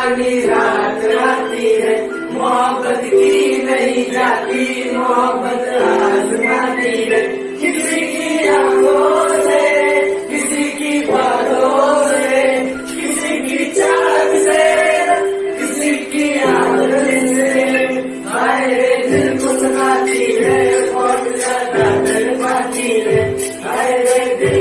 वाली रात आती है। मोहब्बत की नहीं जाती, मोहब्बत आजमाती है। किसी की आँखों से, किसी की बातों से, किसी की चाल से, किसी की आदत से। आए दिल को सुनाती है और ज़्यादा पाती है। आए दिल